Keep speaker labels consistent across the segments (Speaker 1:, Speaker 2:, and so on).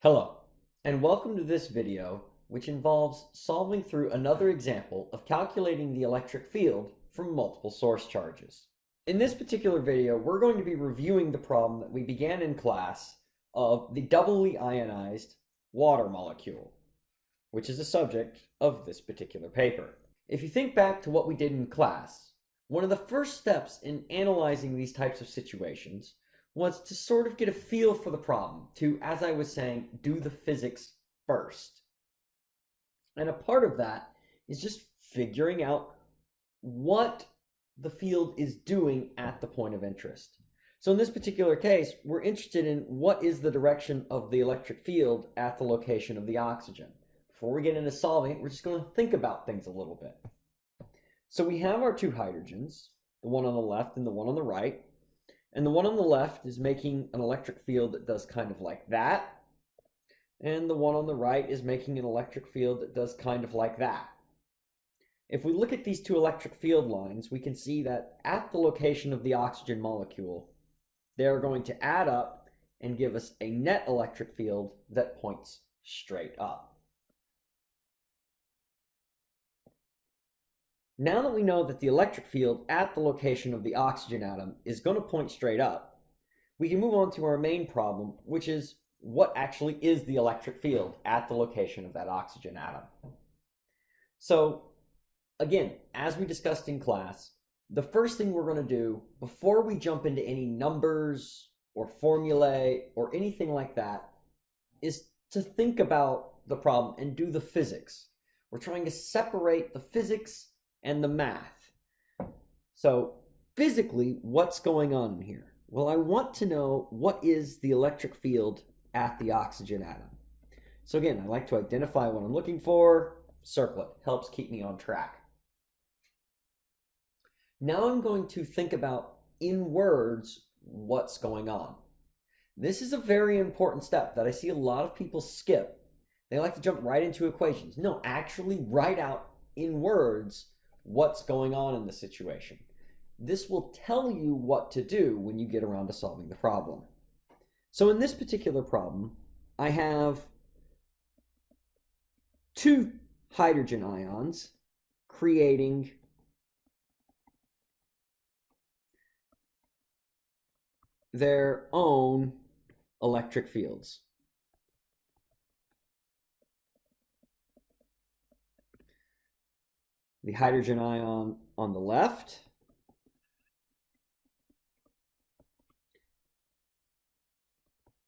Speaker 1: Hello, and welcome to this video, which involves solving through another example of calculating the electric field from multiple source charges. In this particular video, we're going to be reviewing the problem that we began in class of the doubly ionized water molecule, which is the subject of this particular paper. If you think back to what we did in class, one of the first steps in analyzing these types of situations was to sort of get a feel for the problem, to, as I was saying, do the physics first. And a part of that is just figuring out what the field is doing at the point of interest. So in this particular case, we're interested in what is the direction of the electric field at the location of the oxygen. Before we get into solving it, we're just going to think about things a little bit. So we have our two hydrogens, the one on the left and the one on the right. And the one on the left is making an electric field that does kind of like that. And the one on the right is making an electric field that does kind of like that. If we look at these two electric field lines, we can see that at the location of the oxygen molecule, they're going to add up and give us a net electric field that points straight up. Now that we know that the electric field at the location of the oxygen atom is going to point straight up, we can move on to our main problem, which is what actually is the electric field at the location of that oxygen atom. So again, as we discussed in class, the first thing we're going to do before we jump into any numbers or formulae or anything like that is to think about the problem and do the physics. We're trying to separate the physics and the math. So physically, what's going on here? Well, I want to know what is the electric field at the oxygen atom. So again, I like to identify what I'm looking for, circle it, helps keep me on track. Now I'm going to think about, in words, what's going on. This is a very important step that I see a lot of people skip. They like to jump right into equations. No, actually write out in words what's going on in the situation. This will tell you what to do when you get around to solving the problem. So in this particular problem, I have two hydrogen ions creating their own electric fields. The hydrogen ion on the left.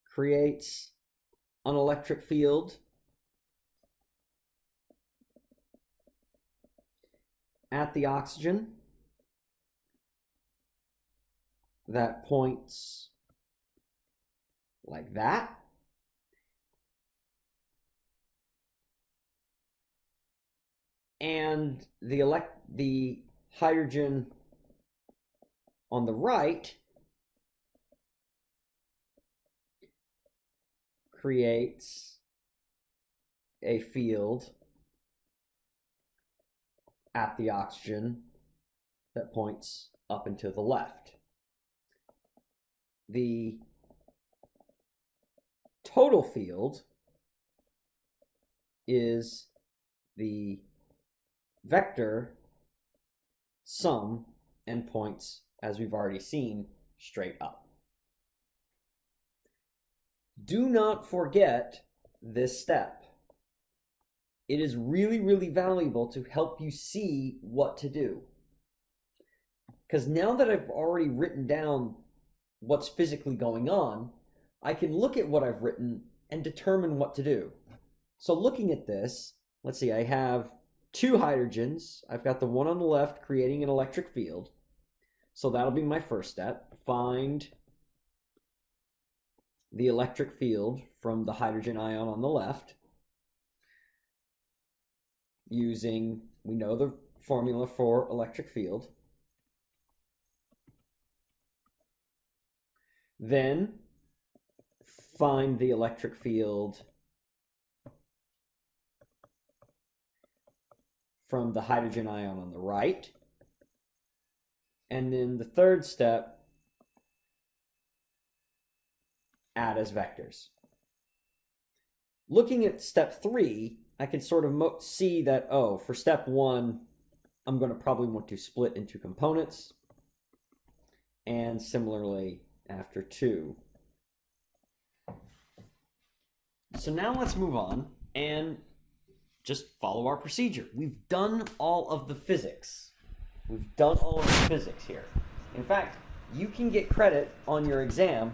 Speaker 1: creates an electric field at the oxygen that points like that. And the elect the hydrogen on the right creates a field at the oxygen that points up and to the left. The total field is the vector sum and points, as we've already seen, straight up. Do not forget this step. It is really, really valuable to help you see what to do. Because now that I've already written down what's physically going on, I can look at what I've written and determine what to do. So looking at this, let's see, I have two hydrogens. I've got the one on the left creating an electric field. So that'll be my first step. Find the electric field from the hydrogen ion on the left using, we know the formula for electric field. Then find the electric field from the hydrogen ion on the right. And then the third step, add as vectors. looking at step three, I can sort of see that, oh, for step one, I'm going to probably want to split into components. And similarly, after two. So now let's move on and just follow our procedure. We've done all of the physics. We've done all of the physics here. In fact, you can get credit on your exam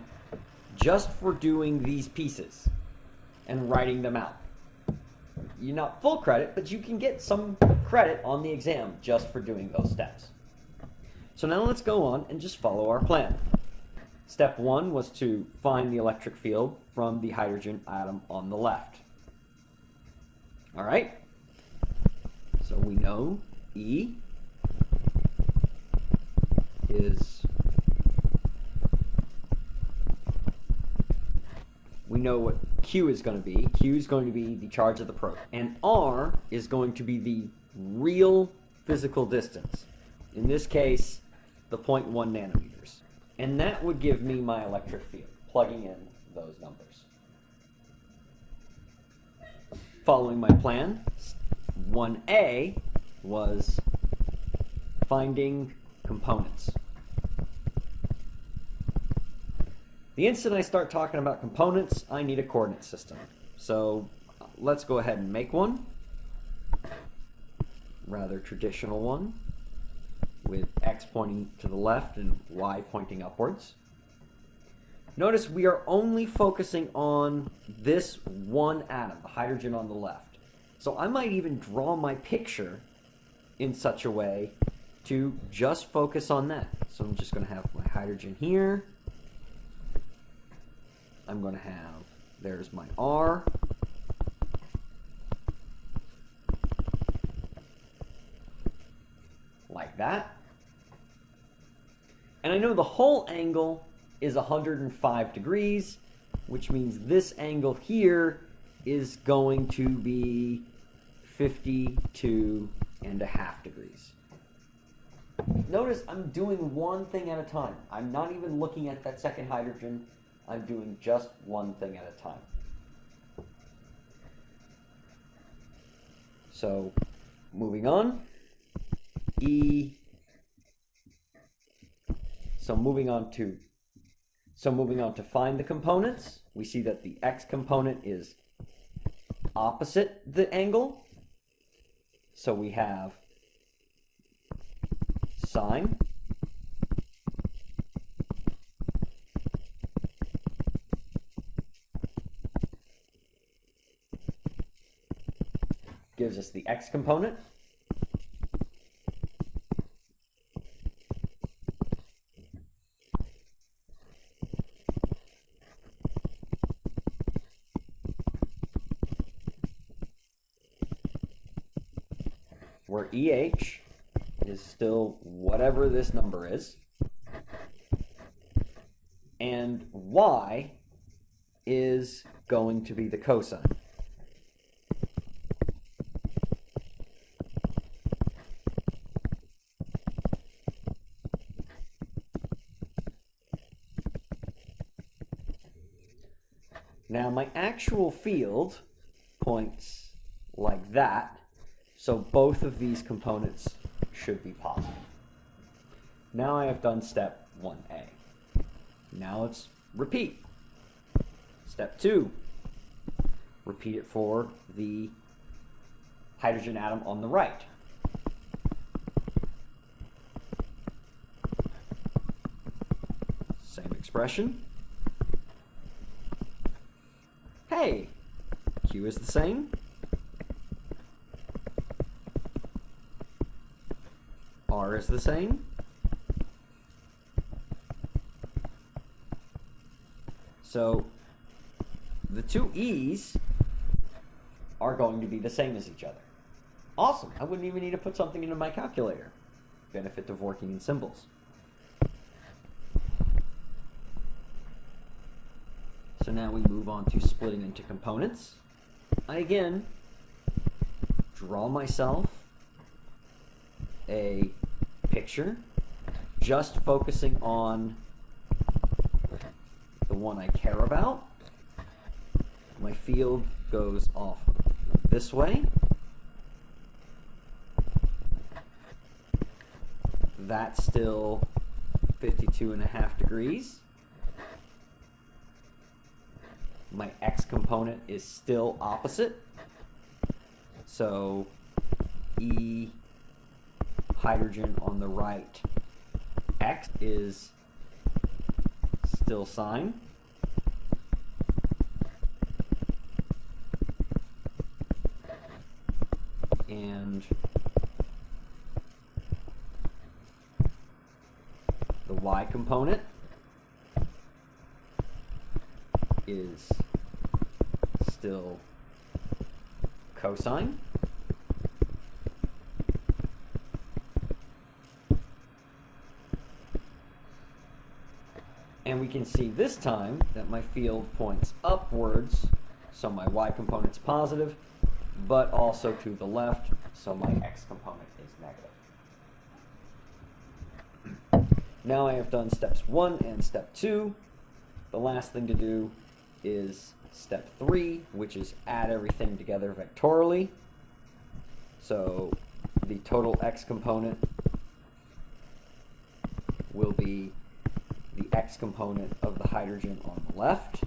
Speaker 1: just for doing these pieces and writing them out. You're not full credit, but you can get some credit on the exam just for doing those steps. So now let's go on and just follow our plan. Step one was to find the electric field from the hydrogen atom on the left. All right? So we know E is we know what Q is going to be. Q is going to be the charge of the probe. And R is going to be the real physical distance. In this case, the 0.1 nanometers. And that would give me my electric field, plugging in those numbers. Following my plan, 1A was finding components. The instant I start talking about components, I need a coordinate system. So let's go ahead and make one. Rather traditional one with x pointing to the left and y pointing upwards. Notice we are only focusing on this one atom, the hydrogen on the left. So I might even draw my picture in such a way to just focus on that. So I'm just going to have my hydrogen here. I'm going to have, there's my R. Like that. And I know the whole angle is 105 degrees, which means this angle here is going to be 52 and a half degrees. Notice I'm doing one thing at a time. I'm not even looking at that second hydrogen. I'm doing just one thing at a time. So moving on, E, so moving on to, so moving on to find the components, we see that the X component is opposite the angle. So we have sine gives us the x component. Where EH is still whatever this number is. And Y is going to be the cosine. Now my actual field points like that, so both of these components should be positive. Now I have done step 1a. Now let's repeat. Step 2, repeat it for the hydrogen atom on the right. Same expression. Hey, Q is the same. Is the same. So the two E's are going to be the same as each other. Awesome. I wouldn't even need to put something into my calculator. Benefit of working in symbols. So now we move on to splitting into components. I again draw myself a picture, just focusing on the one I care about. my field goes off this way. That's still 52 and a half degrees. My x component is still opposite. So E hydrogen on the right, x is still sine. And the y component is still cosine. We can see this time that my field points upwards, so my y component's positive, but also to the left, so my x component is negative. Now I have done steps one and step two. The last thing to do is step three, which is add everything together vectorially. So the total x component will be x component of the hydrogen on the left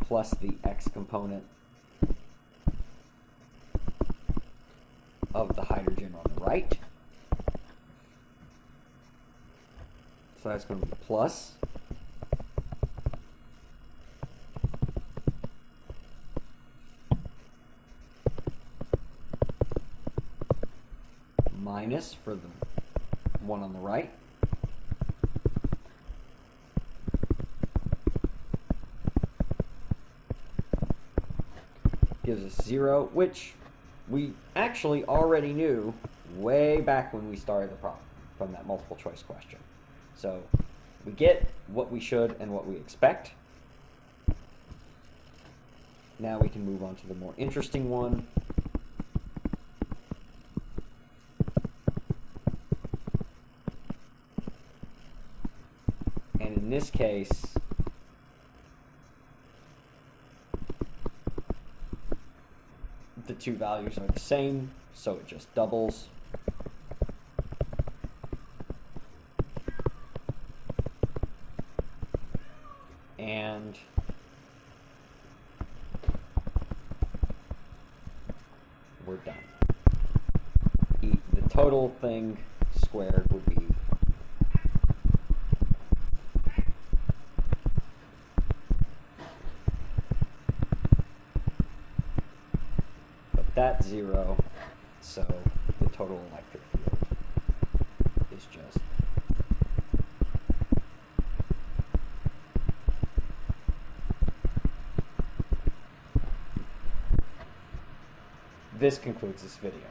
Speaker 1: plus the x component of the hydrogen on the right. So that's going to be plus. Minus for the one on the right. Gives us zero, which we actually already knew way back when we started the problem from that multiple choice question. So we get what we should and what we expect. Now we can move on to the more interesting one. And in this case, the two values are the same, so it just doubles. And we're done. E the total thing squared would be That's zero, so the total electric field is just This concludes this video.